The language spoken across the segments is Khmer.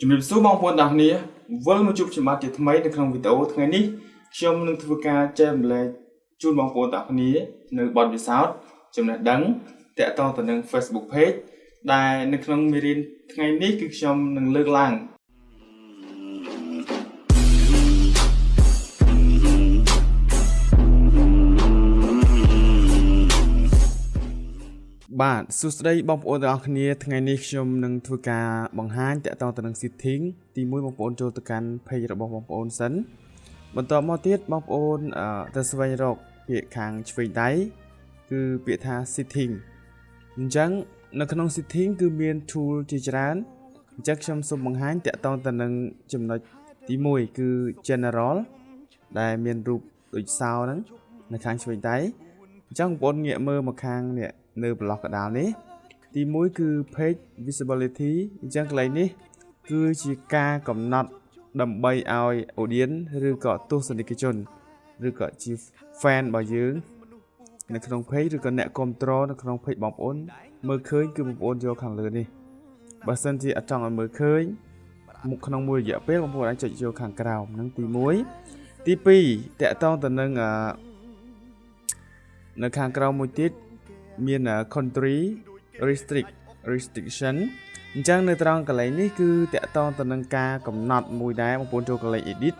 ជំរាបសួរបងប្អូនទាំងគ្នាវិលមកជួបខ្ញុំបាទជាថ្មីនៅក្នុងវីដេអូថ្ងៃនេះខ្ញុំនឹងធ្វើការចែករំលែកជូនបងប្អូនទាំងគ្នានៅបទពិសោធន៍ចំណេះដឹងតាក់ទងទៅនឹង Facebook Page ដែលនៅក្នុងមេរៀនថ្ងៃនេះគឺខ្ញុំនឹងលើកឡើង បាទសួស្តីបងប្អូនទាំងអស់គ្នាថ្ងៃនេះខ្ញុំនឹងធ្វើការបង្ហាញតាក់ទងទៅនឹង setting ទី1បងប្អូនចូលទៅកាន់ page របស់បងប្អូនសិនបន្តមកទៀតបងប្អូនទៅស្វែងរកពាក្យខាងឆ្វេងដៃគឺពាក្យថា setting អញ្ចឹងនៅក្នុង setting គឺមាន tool ជាច្រើនអញ្ចឹងខ្ញុំសូមបង្ហាញតាក់ទងទៅនឹងចំណុចទី1គឺ general ដែលមានរូបដូចសោហ្នឹងនៅខាងឆ្វេងដៃអញ្ចឹងបងប្អូនងាកមើលមកខាងនេះ នៅប្លុកកដាលនេះ ទី1គឺ page visibility អញ្ចឹងកន្លែងនេះ គឺជាការកំណត់ដើម្បីឲ្យ audience ឬក៏ទស្សនិកជនឬក៏ជា fan របស់យើង នៅក្នុង page ឬក៏អ្នកគ្រប់គ្រងនៅក្នុង page បងប្អូនមើលឃើញគឺបងប្អូនយកខាងលើនេះបើសិនជាអត់ចង់ឲ្យមើលឃើញមុខក្នុងមួយរយៈពេលបងប្អូនអាចចុចយកខាងក្រោមហ្នឹងទី1ទី2តកតងទៅនឹងនៅខាងក្រោមមួយទៀត មាន country restrict restriction អញ្ចឹងនៅត្រង់កន្លែងនេះគឺតកតងទៅនឹងការកំណត់មួយដែរបងប្អូនចូលកន្លែង edit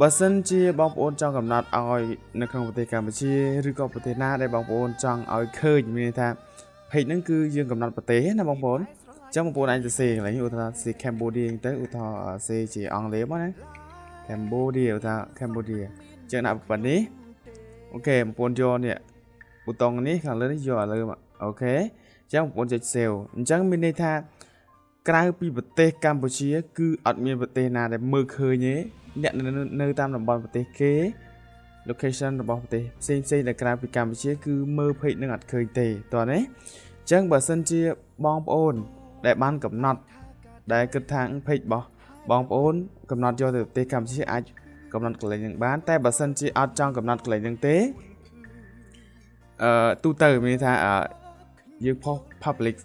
បើសិនជាបងប្អូនចង់កំណត់ឲ្យនៅក្នុងប្រទេសកម្ពុជាឬក៏ប្រទេសណាដែលបងប្អូនចង់ឲ្យឃើញមានន័យថា page ហ្នឹងគឺយើងកំណត់ប្រទេសណាបងប្អូនអញ្ចឹងបងប្អូនអាចសរសេរកន្លែងនេះឧទាហរណ៍សេ Cambodia ទៅឧទាហរណ៍សេជាអង់គ្លេសមកណា Cambodia ឧទាហរណ៍ Cambodia អញ្ចឹងដាក់ប៉ុណ្នេះអូខេបងប្អូនយកនេះ ប៊ូតុងនេះខាងលើនេះយកឲ្យលើអូខេអញ្ចឹងបងប្អូនចុច save អញ្ចឹងមានន័យថាក្រៅពីប្រទេសកម្ពុជា គឺអត់មានប្រទេសណាដែលមើលឃើញទេអ្នកនៅតាមតំបន់ប្រទេសគេ location របស់ប្រទេសផ្សេងផ្សេងដែលក្រៅពីកម្ពុជា គឺមើល page នឹងអត់ឃើញទេតោះណាអញ្ចឹងបើសិនជាបងប្អូន ដែលបានកំណត់ ដែលគិតថា page របស់បងប្អូន កំណត់យកទៅប្រទេសកម្ពុជាអាចកំណត់កន្លែងនឹងបាន តែបើសិនជាអត់ចង់កំណត់កន្លែងនឹងទេ អឺទូទៅមានថាយើងផុស public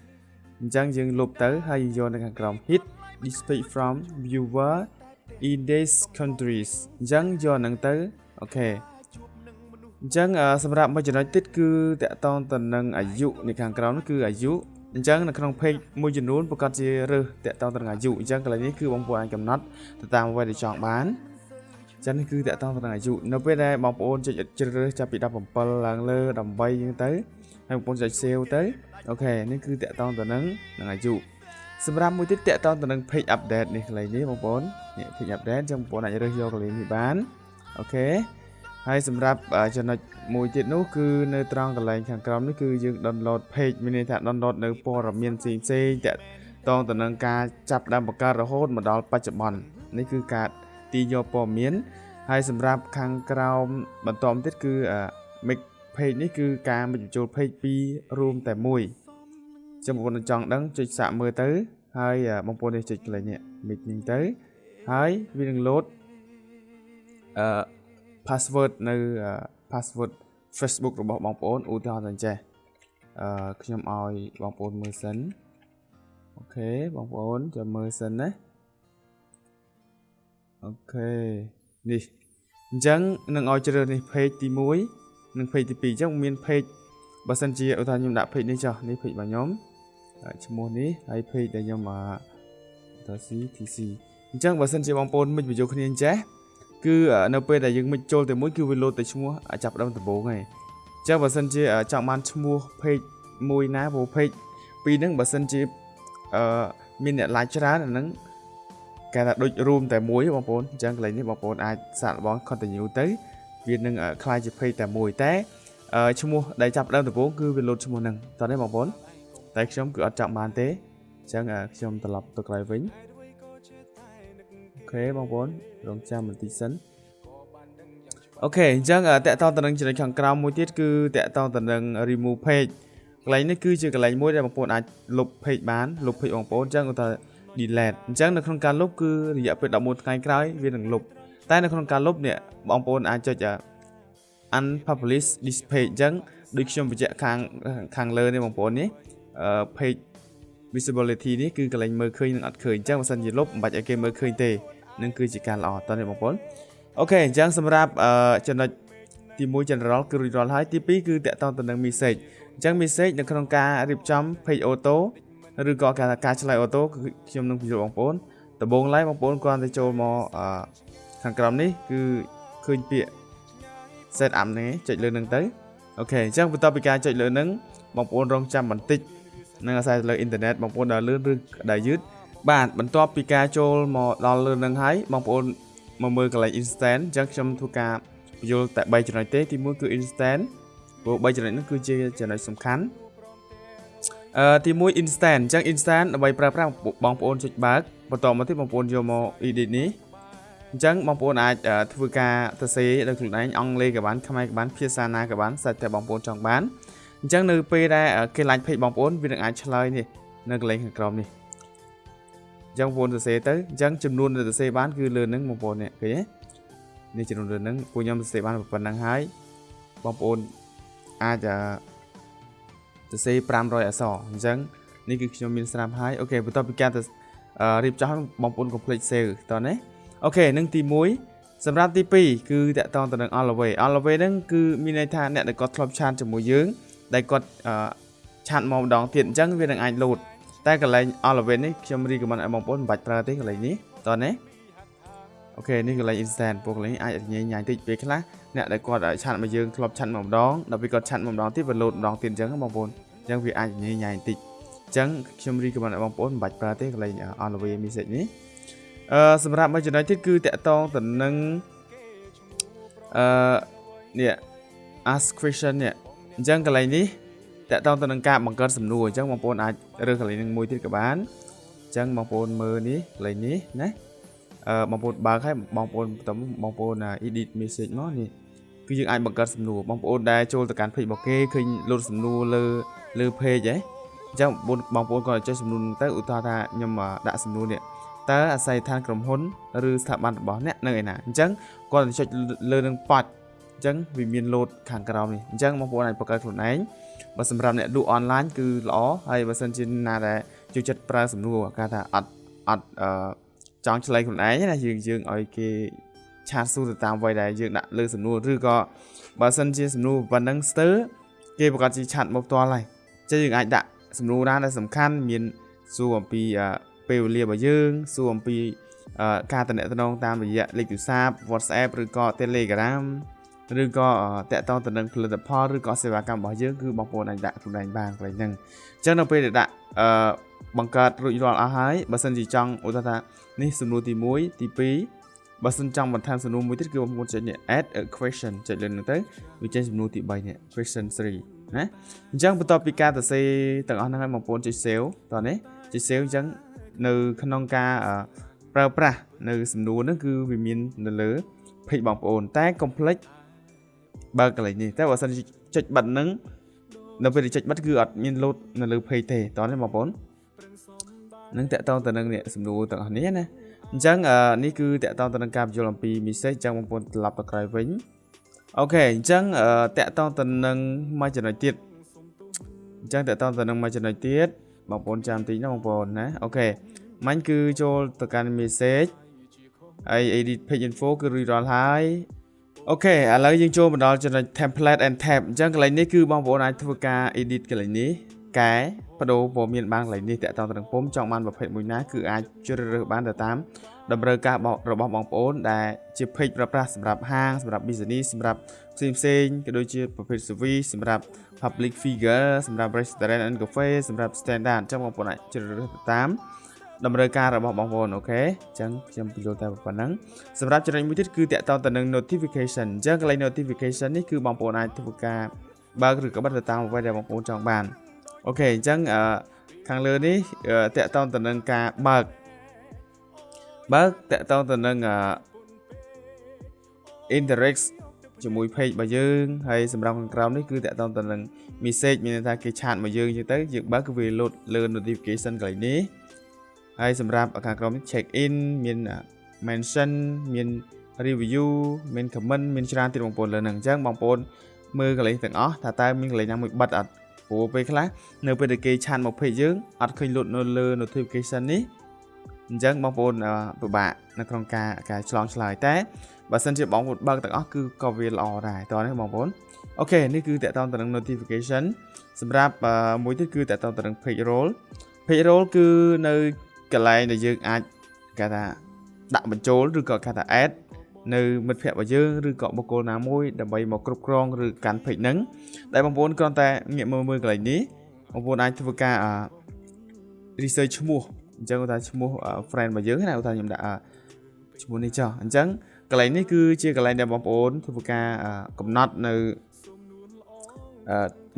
អញ្ចឹងយើងលុបទៅហើយយើងយកនៅខាងក្រោម hit display from viewer in these countries អញ្ចឹងយកហ្នឹងទៅអូខេអញ្ចឹងសម្រាប់មួយចំណុចទៀតគឺតកតងទៅនឹងអាយុនៃខាងក្រោមនោះគឺអាយុអញ្ចឹងនៅក្នុង page មួយចំនួនប្រកាសជារើសតកតងទៅនឹងអាយុអញ្ចឹងកន្លែងនេះគឺបងប្អូនអាចកំណត់ទៅតាមអ្វីដែលចង់បាន ចឹងនេះគឺតកតងទៅនឹងអាយុនៅពេលដែលបងប្អូនចុចជ្រើសរើសចាប់ពី17ឡើងលើ18ចឹងទៅហើយបងប្អូនចុច save ទៅអូខេនេះគឺតកតងទៅនឹងនឹងអាយុសម្រាប់មួយទៀតតកតងទៅនឹង page update នេះកន្លែងនេះបងប្អូននេះ page update ចឹងបងប្អូនអាចរើសយកកន្លែងនេះបានអូខេហើយសម្រាប់ចំណុចមួយទៀតនោះគឺនៅត្រង់កន្លែងខាងក្រោមនេះគឺយើង download page មានន័យថា download នៅព័ត៌មានផ្សេងផ្សេងតកតងទៅនឹងការចាប់ដើមបង្កើតរហូតមកដល់បច្ចុប្បន្ននេះគឺការ ទីយកព័ត៌មានហើយសម្រាប់ខាងក្រោមបន្តទៀតគឺ make page នេះគឺការបញ្ចូល page ពីររួមតែមួយចាំបងប្អូនចង់ដឹងចុចសាកមើលទៅ ហើយបងប្អូននេះចុចកន្លែងនេះ make នេះទៅហើយវានឹង load អឺ password នៅ password Facebook របស់បងប្អូនឧទាហរណ៍ថាចេះអឺខ្ញុំឲ្យបងប្អូនមើលសិនអូខេបងប្អូនចាំមើលសិនណា អូខេនេះអញ្ចឹងនឹងឲ្យជ្រើសនេះ page ទី1និង page ទី2អញ្ចឹងមាន page បើសិនជាឧទាហរណ៍ខ្ញុំដាក់ page នេះចុះនេះ page របស់ខ្ញុំឈ្មោះនេះហើយ page ដែលខ្ញុំអាត CTC អញ្ចឹងបើសិនជាបងប្អូនមិចបញ្ចូលគ្នាអញ្ចេះគឺនៅពេលដែលយើងមិចចូលទៅមួយគឺវាលោតទៅឈ្មោះចាប់ដើមដំបូងហើយអញ្ចឹងបើសិនជាចង់បានឈ្មោះ page មួយណាព្រោះ page ពីរហ្នឹងបើសិនជាអឺមានអ្នក like ច្រើនអាហ្នឹង គេថាដូចរួមតែមួយបងប្អូនអញ្ចឹងកន្លែងនេះបងប្អូនអាចសាកល្បង continue ទៅវានឹងคล้ายជា page តែមួយតែឈ្មោះដែលចាប់ដើមដំបូងគឺវាលោតឈ្មោះហ្នឹងតោះនេះបងប្អូនតែខ្ញុំគឺអត់ចាប់បានទេអញ្ចឹងខ្ញុំត្រឡប់ទៅក្រោយវិញអូខេបងប្អូនរងចាំបន្តិចសិនអូខេអញ្ចឹងតកតទៅនឹងចំណុចខាងក្រោមមួយទៀតគឺតកតទៅនឹង remove page កន្លែងនេះគឺជាកន្លែងមួយដែលបងប្អូនអាចលុប page បានលុប page បងប្អូនអញ្ចឹងគាត់ថា delete អញ្ចឹងនៅក្នុងការលុបគឺរយៈពេល11ថ្ងៃក្រោយវានឹងលុបតែនៅក្នុងការលុបនេះបងប្អូនអាចចុច unpublish this page អញ្ចឹងដូចខ្ញុំបញ្ជាក់ខាងខាងលើនេះបងប្អូននេះ page visibility នេះគឺកន្លែងមើលឃើញនិងអត់ឃើញអញ្ចឹងបើសិនជាលុបមិនបាច់ឲ្យគេមើលឃើញទេនឹងគឺជាការល្អតើនេះបងប្អូនអូខេអញ្ចឹងសម្រាប់ចំណុចទី1 general គឺរួចរាល់ហើយទី2គឺតកតងទៅនឹង message អញ្ចឹង message នៅក្នុងការរៀបចំ page auto ឬក៏ការការឆ្លើយ auto គឺខ្ញុំនឹងបញ្យល់បងប្អូនដំបូងឡើយបងប្អូនគ្រាន់តែចូលមកខាងក្រោមនេះគឺឃើញពាក្យ set up នេះចុចលើនឹងទៅអូខេអញ្ចឹងបន្ទាប់ពីការចុចលើនឹងបងប្អូនរងចាំបន្តិចនឹងអាស្រ័យលើអ៊ីនធឺណិតបងប្អូនដែលលឿនឬដែលយឺតបាទបន្ទាប់ពីការចូលមកដល់លើនឹងហើយបងប្អូនមកមើលកន្លែង instant អញ្ចឹងខ្ញុំធ្វើការបញ្យល់តែ3ចំណុចទេទី1គឺ instant ព្រោះ3ចំណុចនោះគឺជាចំណុចសំខាន់ អឺទី1 instant អញ្ចឹង instant ដើម្បីប្រើប្រាស់បងប្អូនចុចបើកបន្តមកទៀតបងប្អូនយកមក edit នេះអញ្ចឹងបងប្អូនអាចធ្វើការសរសេរដោយខ្លួនឯងអង់គ្លេសក៏បានខ្មែរក៏បានភាសាណាក៏បានសាច់តែបងប្អូនចង់បានអញ្ចឹងនៅពេលដែលគេ like page បងប្អូនវានឹងអាចឆ្លើយនេះនៅកន្លែងខាងក្រោមនេះអញ្ចឹងបងប្អូនសរសេរទៅអញ្ចឹងចំនួនដែលសរសេរបានគឺលើនឹងបងប្អូននេះឃើញទេនេះចំនួនលើនឹងពួកខ្ញុំសរសេរបានប៉ុណ្ណឹងហើយបងប្អូនអាច សរសេរ500អក្សរអញ្ចឹងនេះគឺខ្ញុំមានស្រាប់ហើយ OK បន្ទាប់ពីការទៅរៀបចំបងប្អូនកុំភ្លេច save តោះណា OK នឹងទី1សម្រាប់ទី2គឺទាក់ទងទៅនឹង away away ហ្នឹងគឺមានន័យថាអ្នកដែលគាត់ធ្លាប់ឆាតជាមួយយើងដែលគាត់ឆាតមកម្ដងទៀតអញ្ចឹងវានឹងអាចលោតតែកន្លែង away នេះខ្ញុំ recommend ឲ្យបងប្អូនមិនបាច់ប្រើទេកន្លែងនេះតោះណា OK នេះកន្លែង instant ពួកកន្លែងអាចញ៉ៃញ៉ៃតិចពេលខ្លះអ្នកដែលគាត់ឆាត់មកយើងធ្លាប់ឆាត់មកម្ដងដល់ពេលគាត់ឆាត់មកម្ដងទៀតវាលោតម្ដងទៀតអញ្ចឹងបងប្អូនអញ្ចឹងវាអាចញ៉ៃញ៉ៃតិចអញ្ចឹងខ្ញុំ recommend ឲ្យបងប្អូនមិនបាច់ប្រើទេកន្លែង away message នេះអឺសម្រាប់មួយចំណុចទៀតគឺទាក់ទងទៅនឹងអឺនេះ ask question នេះអញ្ចឹងកន្លែងនេះទាក់ទងទៅនឹងការបង្កើតសំណួរអញ្ចឹងបងប្អូនអាចរើសកន្លែងនឹងមួយទៀតក៏បានអញ្ចឹងបងប្អូនមើលនេះកន្លែងនេះណា អឺបងប្អូនបើកឲ្យបងប្អូនបន្តបងប្អូន edit message មកនេះគឺយើងអាចបង្កើតសំណួរបងប្អូនដែលចូលទៅកាន់ page របស់គេឃើញលោតសំណួរលើលើ page ហ៎អញ្ចឹងបងប្អូនគាត់ចុចសំណួរទៅឧទាហរណ៍ថាខ្ញុំដាក់សំណួរនេះតើអាស័យដ្ឋានក្រុមហ៊ុនឬស្ថាប័នរបស់អ្នកនៅឯណាអញ្ចឹងគាត់ចុចលើនឹងប៉ាច់អញ្ចឹងវាមានលោតខាងក្រោមនេះអញ្ចឹងបងប្អូនអាចបង្កើតខ្លួនឯងបើសម្រាប់អ្នកលក់អនឡាញគឺល្អហើយបើសិនជាណាដែលចូលចិត្តប្រើសំណួរគេថាអត់អត់អឺ ចង់ឆ្លើយខ្លួនឯងណាយើងយើងឲ្យគេឆាតសួរទៅតាមអ្វីដែលយើងដាក់លើសំណួរឬក៏បើសិនជាសំណួរប៉ុណ្ណឹងស្ទើរគេប្រកាសជាឆាត់មកផ្ទាល់ហើយចឹងយើងអាចដាក់សំណួរណាដែលសំខាន់មានសួរអំពីពេលវេលារបស់យើងសួរអំពីការតំណែងតាមរយៈលេខទូរស័ព្ទ WhatsApp ឬក៏ Telegram ឬក៏តាក់ទងទៅនឹងផលិតផលឬក៏សេវាកម្មរបស់យើងគឺបងប្អូនអាចដាក់ខ្លួនឯងបានកន្លែងហ្នឹងអញ្ចឹងនៅពេលដែលដាក់អឺ បង្កើតរួចរាល់អស់ហើយបើសិនជាចង់ឧទាហរណ៍ថានេះសំណួរទី1ទី2បើសិនចង់បន្ថែមសំណួរមួយទៀតគឺបងប្អូនចុចនេះ add a question ចុចលើហ្នឹងទៅវាចេញសំណួរទី3នេះ question 3ណាអញ្ចឹងបន្ទាប់ពីការសរសេរទាំងអស់ហ្នឹងហើយបងប្អូនចុច save តោះនេះចុច save អញ្ចឹងនៅក្នុងការប្រើប្រាស់នៅសំណួរហ្នឹងគឺវាមាននៅលើ page បងប្អូនតែ complex បើកន្លែងនេះតែបើសិនចុចបិទហ្នឹងនៅពេលចុចបិទគឺអត់មានលោតនៅលើ page ទេតោះនេះបងប្អូន នឹងតកតងទៅនឹងនេះសំណួរទាំងអស់នេះណាអញ្ចឹងនេះគឺតកតងទៅនឹងការបញ្យល់អំពី message អញ្ចឹងបងប្អូនត្រឡប់ទៅក្រោយវិញអូខេអញ្ចឹងតកតងទៅនឹងមួយចំណុចទៀតអញ្ចឹងតកតងទៅនឹងមួយចំណុចទៀតបងប្អូនចាំតិចណាបងប្អូនណាអូខេមាញ់គឺចូលទៅកាន់ message ហើយ edit page info គឺរួចរាល់ហើយអូខេឥឡូវយើងចូលមកដល់ចំណុច template and tab អញ្ចឹងកន្លែងនេះគឺបងប្អូនអាចធ្វើការ edit កន្លែងនេះកែ បដូរព័ត៌មានបានកន្លែងនេះតកតងទៅនឹងពុំចង់បានប្រភេទមួយណាគឺអាចជ្រើសរើសបានទៅតាមតម្រូវការរបស់បងប្អូនដែលជា page ប្រើប្រាស់សម្រាប់ហាងសម្រាប់ business សម្រាប់ផ្សេងផ្សេងក៏ដូចជាប្រភេទ service សម្រាប់ public figure សម្រាប់ restaurant and cafe សម្រាប់ standard អញ្ចឹងបងប្អូនអាចជ្រើសរើសទៅតាមតម្រូវការរបស់បងប្អូនអូខេអញ្ចឹងខ្ញុំបញ្យល់តែប៉ុណ្ណឹងសម្រាប់ចំណុចមួយទៀតគឺតាក់ទងទៅនឹង notification អញ្ចឹងកន្លែង notification នេះគឺបងប្អូនអាចធ្វើការបើកឬក៏បិទទៅតាមអ្វីដែលបងប្អូនចង់បាន អូខេអញ្ចឹងខាងលើនេះតាក់ទងទៅនឹងការបើកបើកតាក់ទងទៅនឹង interact ជាមួយ page របស់យើងហើយសម្រាប់ខាងក្រោមនេះគឺតាក់ទងទៅនឹង message មានន័យថាគេឆាតមកយើងអញ្ចឹងទៅយើងបើកគឺវា load លើ notification កន្លែងនេះហើយសម្រាប់ខាងក្រោមនេះ check in មាន mention មាន review មាន comment មានច្រើនទៀតបងប្អូនលើហ្នឹងអញ្ចឹងបងប្អូនមើលកន្លែងទាំងអស់ថាតើមានកន្លែងណាមួយបិទអត់ ព្រោះពេលខ្លះនៅពេលដែលគេឆានមក page យើងអត់ឃើញលុតនៅលើ notification នេះអញ្ចឹងបងប្អូនពិបាកនៅក្នុងការការឆ្លងឆ្លើយតែបើសិនជាបងប្អូនបើកទាំងអស់គឺក៏វាល្អដែរតោះនេះបងប្អូនអូខេនេះគឺតកតងទៅនឹង notification សម្រាប់មួយទៀតគឺតកតងទៅនឹង page roll page roll គឺនៅកន្លែងដែលយើងអាចគេថាដាក់បញ្ចូលឬក៏គេថា add នៅមិត្តភ័ក្តិរបស់យើងឬក៏បុគ្គលណាមួយដើម្បីមកគ្រប់គ្រងឬកាន់ page ហ្នឹង ដែលបងប្អូនគ្រាន់តែងាកមើលមើលកន្លែងនេះបងប្អូនអាចធ្វើការ research ឈ្មោះអញ្ចឹងថាឈ្មោះ friend របស់យើងណាថាខ្ញុំដាក់ឈ្មោះនេះចុះអញ្ចឹងកន្លែងនេះគឺជាកន្លែងដែលបងប្អូនធ្វើការកំណត់នៅ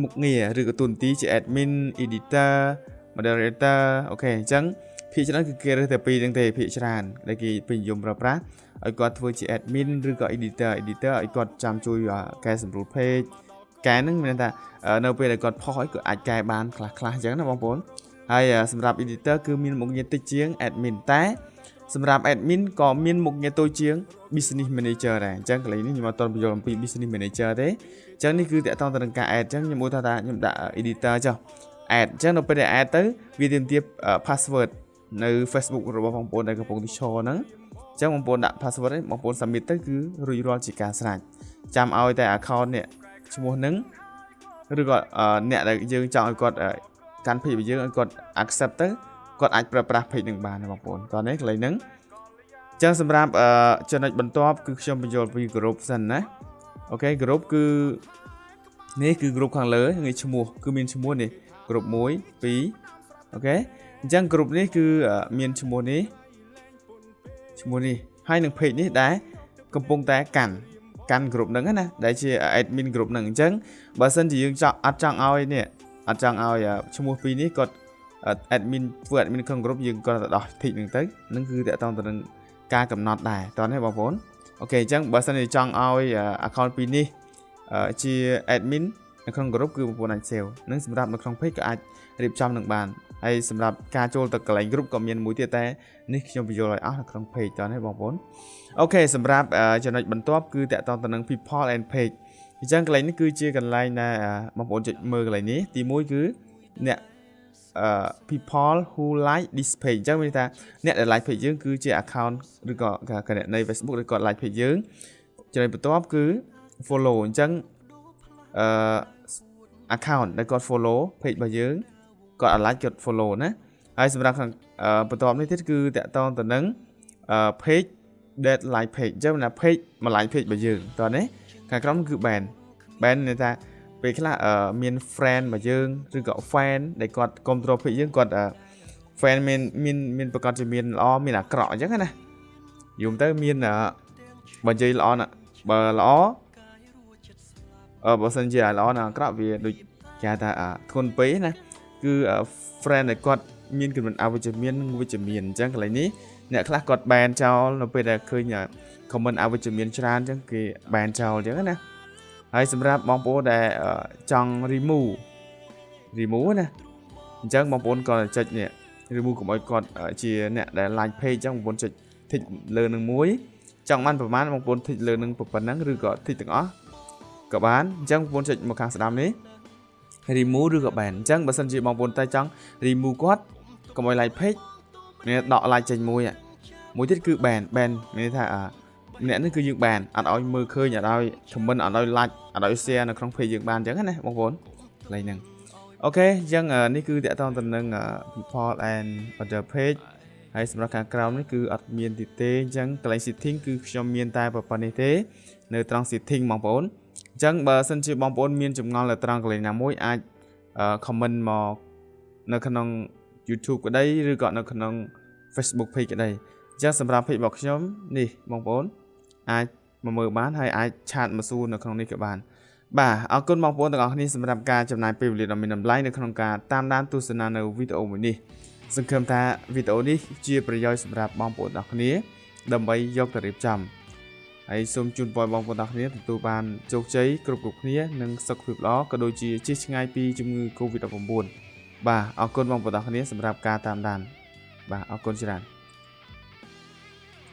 មុខងារឬក៏ទូនទីជា admin editor moderator អូខេអញ្ចឹងភាគច្រើនគឺគេរើសតែពីរហ្នឹងទេភាគច្រើនដែលគេពេញនិយមប្រើប្រាស់ឲ្យគាត់ធ្វើជា admin ឬក៏ editor editor ឲ្យគាត់ចាំជួយកែសម្រួល page កែហ្នឹងមានថានៅពេលដែលគាត់ផុសឲ្យគាត់អាចកែបានខ្លះខ្លះអញ្ចឹងណាបងប្អូនហើយសម្រាប់ editor គឺមានមុខងារតិចជាង admin តែសម្រាប់ admin ក៏មានមុខងារតូចជាង business manager ដែរអញ្ចឹងកន្លែងនេះខ្ញុំអត់ទាន់បញ្យល់អំពី business manager ទេអញ្ចឹងនេះគឺតកតងទៅនឹងការ add អញ្ចឹងខ្ញុំមើលថាខ្ញុំដាក់ editor ចុះ add អញ្ចឹងនៅពេលដែល add ទៅវាទាមទារ password នៅ Facebook របស់បងប្អូនដែលកំពុងទីឈរហ្នឹងអញ្ចឹងបងប្អូនដាក់ password នេះបងប្អូន submit ទៅគឺរួចរាល់ជាការស្រេចចាំឲ្យតែ account នេះ ឈ្មោះហ្នឹងឬក៏អ្នកដែលយើងចង់ឲ្យគាត់កាន់ page របស់យើងឲ្យគាត់ accept ទៅគាត់អាចប្រើប្រាស់ page នឹងបានបងប្អូនតោះនេះកន្លែងហ្នឹងចឹងសម្រាប់ចំណុចបន្ទាប់គឺខ្ញុំបញ្យល់ពី group សិនណាអូខេ group គឺនេះគឺ group ខាងលើងាយឈ្មោះគឺមានឈ្មោះនេះ group 1 2អូខេអញ្ចឹង group នេះគឺមានឈ្មោះនេះឈ្មោះនេះហើយនឹង page នេះដែរកំពុងតែកាន់ កាន់ group ហ្នឹងណាដែលជា admin group ហ្នឹងអញ្ចឹងបើសិនជាយើងចង់អត់ចង់ឲ្យនេះអត់ចង់ឲ្យឈ្មោះពីរនេះគាត់ admin ធ្វើ admin ក្នុង group យើងគាត់ទៅដោះ tick ហ្នឹងទៅនឹងគឺតកតងទៅនឹងការកំណត់ដែរតោះនេះបងប្អូនអូខេអញ្ចឹងបើសិនជាចង់ឲ្យ account ពីរនេះជា admin នៅក្នុង group គឺបងប្អូនអាច save និងសម្រាប់នៅក្នុង page ក៏អាចរៀបចំនឹងបាន ហើយសម្រាប់ការចូលទៅកន្លែង group ក៏មានមួយទៀតតែនេះខ្ញុំបញ្យល់ឲ្យអស់នៅក្នុង page តោះនេះបងប្អូនអូខេសម្រាប់ចំណុចបន្ទាប់គឺតកតងទៅនឹង people and page អញ្ចឹងកន្លែងនេះគឺជាកន្លែងដែលបងប្អូនចុចមើលកន្លែងនេះទី1គឺអ្នក people who like this page អញ្ចឹងមានថាអ្នកដែល like page យើងគឺជា account ឬក៏គណនី Facebook ឬក៏ like page យើងចំណុចបន្ទាប់គឺ follow អញ្ចឹងអឺ account ដែលគាត់ follow page របស់យើង គាត់ like គាត់ follow ណាហើយសម្រាប់ខាងបន្ទាប់នេះទៀតគឺតកតងទៅនឹង page that like page អញ្ចឹងណា page មួយ like page របស់យើងតោះនេះខាងក្រោមគឺ ban ban ន័យថាពេលខ្លះមាន friend របស់យើងឬក៏ fan ដែលគាត់គ្រប់គ្រង page យើងគាត់ fan មានមានមានប្រកាសជាមានល្អមានអាក្រក់អញ្ចឹងណាយំទៅមានបើនិយាយល្អណាបើល្អអឺបើសិនជាល្អណាអាក្រក់វាដូចគេថាធ្ងន់ពេកណា គឺ friend ដែលគាត់មានគំនិតអវិជ្ជមាននិងវិជ្ជមានអញ្ចឹងកន្លែងនេះអ្នកខ្លះគាត់ ban ចោលនៅពេលដែលឃើញ comment អវិជ្ជមានច្រើនអញ្ចឹងគេ ban ចោលអញ្ចឹងណាហើយសម្រាប់បងប្អូនដែលចង់ remove remove ណាអញ្ចឹងបងប្អូនក៏ចុចនេះ remove កុំឲ្យគាត់ជាអ្នកដែល like page អញ្ចឹងបងប្អូនចុច tick លើនឹងមួយចង់បានប្រហែលបងប្អូន tick លើនឹងប៉ុណ្ណឹងឬក៏ tick ទាំងអស់ក៏បានអញ្ចឹងបងប្អូនចុចមកខាងស្ដាំនេះ remove ឬក៏ ban អញ្ចឹងបើសិនជាបងប្អូនតែចង់ remove គាត់កុំឲ្យ like page មានដក like ចេញមួយមួយទៀតគឺ ban ban មានថាម្នាក់នេះគឺយើងបានអត់ឲ្យមើលឃើញអត់ឲ្យ comment អត់ឲ្យ like អត់ឲ្យ share នៅក្នុង page យើងបានអញ្ចឹងណាបងប្អូនកន្លែងហ្នឹងអូខេអញ្ចឹងនេះគឺតកតងទៅនឹង people and other page ហើយសម្រាប់ខាងក្រោមនេះគឺអត់មានទីទេអញ្ចឹងកន្លែង setting គឺខ្ញុំមានតែប៉ុណ្្នេះទេ នៅត្រង់ setting បងប្អូន អញ្ចឹងបើសិនជាបងប្អូនមានចម្ងល់នៅត្រង់កន្លែងណាមួយអាច comment មកនៅក្នុង YouTube ក្តីឬក៏នៅក្នុង Facebook page ក្តីអញ្ចឹងសម្រាប់ page របស់ខ្ញុំនេះបងប្អូនអាចមកមើលបានហើយអាចឆាតមកសួរនៅក្នុងនេះក៏បានបាទអរគុណបងប្អូនទាំងអស់គ្នាសម្រាប់ការចំណាយពេលវេលាដ៏មានតម្លៃនៅក្នុងការតាមដានទស្សនានៅវីដេអូមួយនេះសង្ឃឹមថាវីដេអូនេះជាប្រយោជន៍សម្រាប់បងប្អូនទាំងអស់គ្នាដើម្បីយកទៅរៀបចំ ហើយសូមជូនពរបងប្អូនទាំងអស់គ្នាទទួលបានជោគជ័យគ្រប់គ្រប់គ្នានិងសុខភាពល្អក៏ដូចជាជៀសឆ្ងាយពីជំងឺ Covid-19 បាទអរគុណបងប្អូនទាំងអស់គ្នាសម្រាប់ការតាមដានបាទអរគុណច្រើន